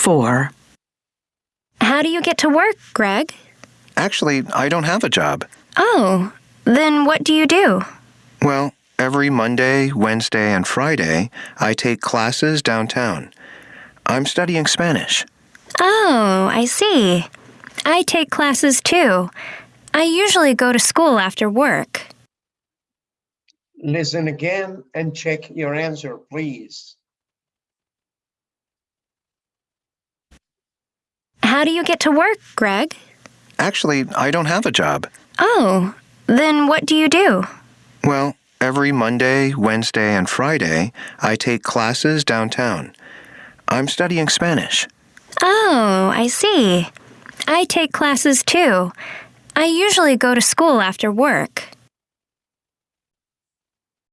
4. How do you get to work, Greg? Actually, I don't have a job. Oh, then what do you do? Well, every Monday, Wednesday, and Friday, I take classes downtown. I'm studying Spanish. Oh, I see. I take classes too. I usually go to school after work. Listen again and check your answer, please. How do you get to work, Greg? Actually, I don't have a job. Oh, then what do you do? Well, every Monday, Wednesday, and Friday, I take classes downtown. I'm studying Spanish. Oh, I see. I take classes too. I usually go to school after work.